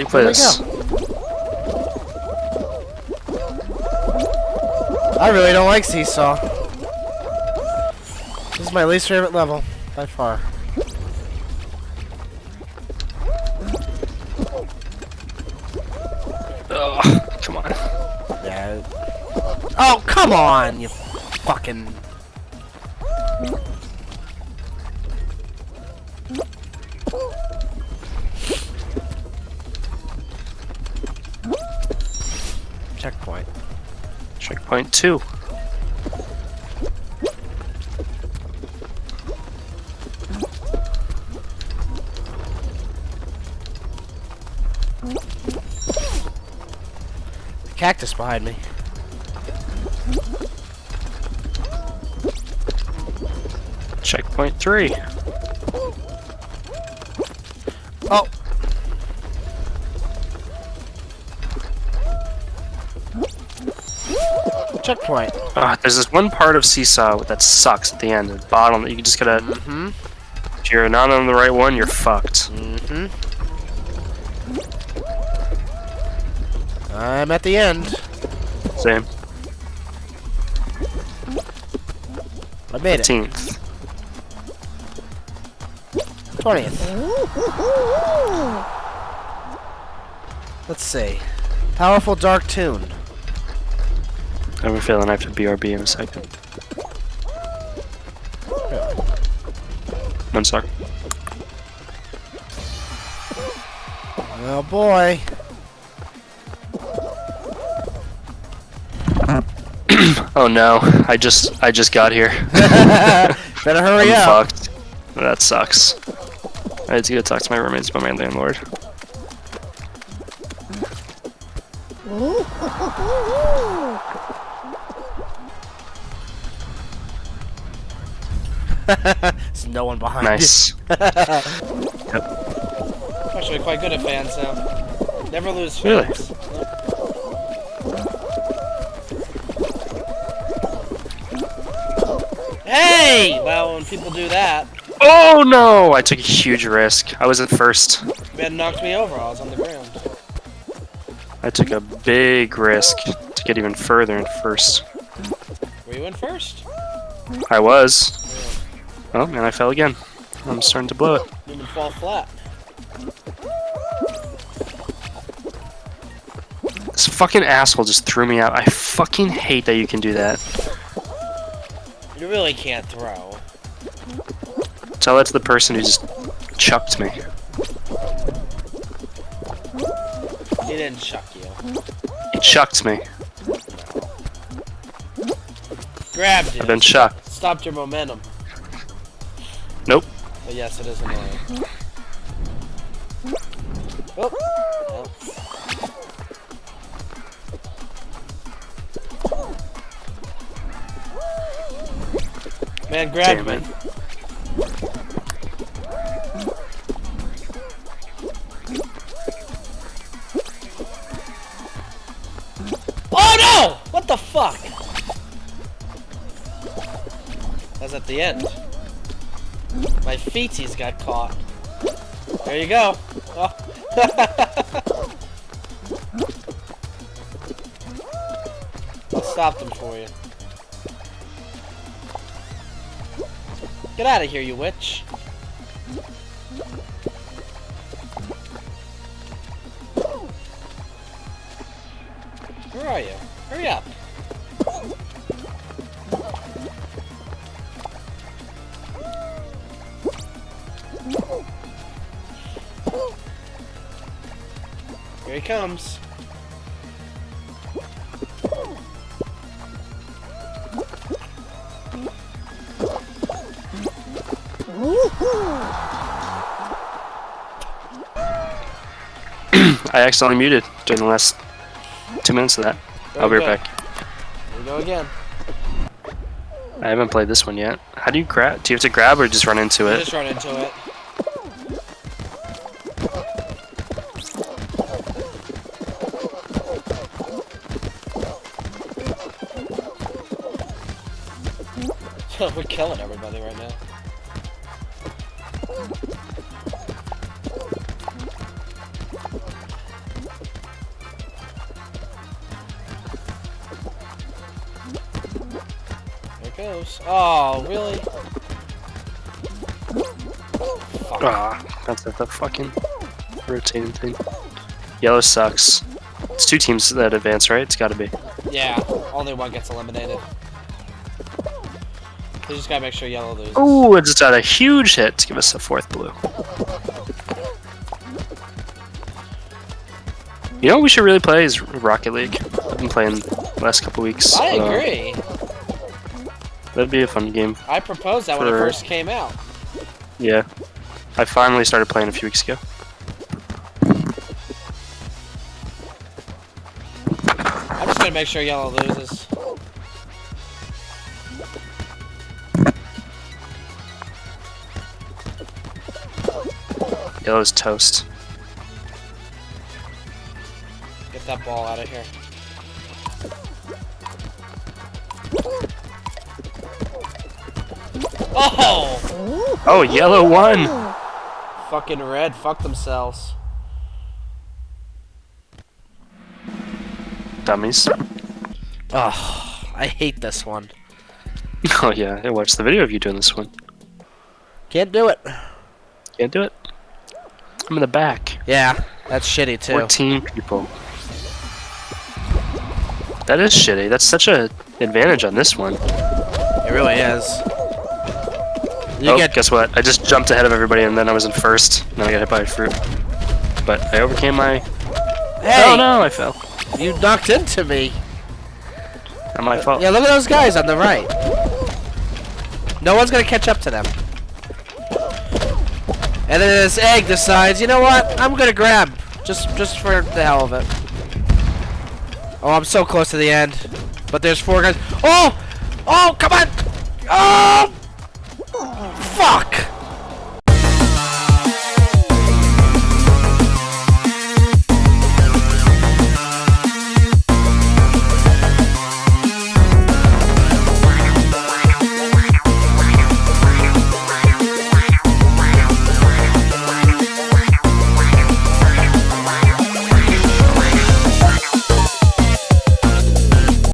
you play this? I really don't like Seesaw. This is my least favorite level, by far. Come on. Yeah. Oh, come on, you fucking... Checkpoint. Checkpoint two. The cactus behind me. Checkpoint three. Oh! Checkpoint. Ah, there's this one part of Seesaw that sucks at the end, at the bottom, that you just gotta. Mm-hmm. If you're not on the right one, you're fucked. Mm-hmm. I'm at the end. Same. I made it. 15th. 20th. Let's see. Powerful Dark Tune. I have a feeling I have to BRB in a second. One sec. Oh boy. Oh no, I just I just got here. Better hurry I'm up. fucked. That sucks. I had to go talk to my roommates about my landlord. There's no one behind Nice. Actually, quite good at fans now. Never lose Really? Hey! Well, when people do that, Oh no! I took a huge risk. I was at first. man knocked me over. I was on the ground. I took a big risk to get even further in first. Were you in first? I was. Oh, and I fell again. I'm starting to blow it. You fall flat. This fucking asshole just threw me out. I fucking hate that you can do that. You really can't throw. Tell that to the person who just chucked me. He didn't chuck you. He chucked me. Grabbed it. I've been chucked. Stopped your momentum. Nope. But yes, it is annoying. Oh. well. Man, grab Damn me. it. Oh no! What the fuck? That's at the end. My feeties got caught. There you go. Oh. I'll stop them for you. Get out of here, you witch. Where are you? Hurry up. Here he comes. I accidentally muted during the last two minutes of that. There I'll be right back. Here we go again. I haven't played this one yet. How do you grab? Do you have to grab or just run into You it? just run into it. We're killing everybody right now. There it goes. Oh, really? Fuck. Ah, that's the fucking rotating thing. Yellow sucks. It's two teams that advance, right? It's gotta be. Yeah, only one gets eliminated. You just gotta make sure yellow loses. Ooh, it just got a huge hit to give us a fourth blue. You know what we should really play is Rocket League. I've been playing the last couple weeks. I Uh, agree. that'd be a fun game. I proposed that when it first came out. Yeah. I finally started playing a few weeks ago. I'm just gonna make sure yellow loses. Yellow's toast. Get that ball out of here. Oh! Oh, yellow won! Fucking red, fuck themselves. Dummies. Oh, I hate this one. Oh yeah, I watched the video of you doing this one. Can't do it. Can't do it. I'm in the back. Yeah, that's shitty too. 14 people. That is shitty. That's such a advantage on this one. It really is. You oh, get guess what? I just jumped ahead of everybody and then I was in first. And then I got hit by a fruit. But I overcame my... hey, Oh no, I fell. you knocked into me. Not my fault. Yeah, look at those guys on the right. No one's gonna catch up to them. And then this egg decides, you know what? I'm gonna grab, just just for the hell of it. Oh, I'm so close to the end, but there's four guys. Oh, oh, come on! Oh, fuck!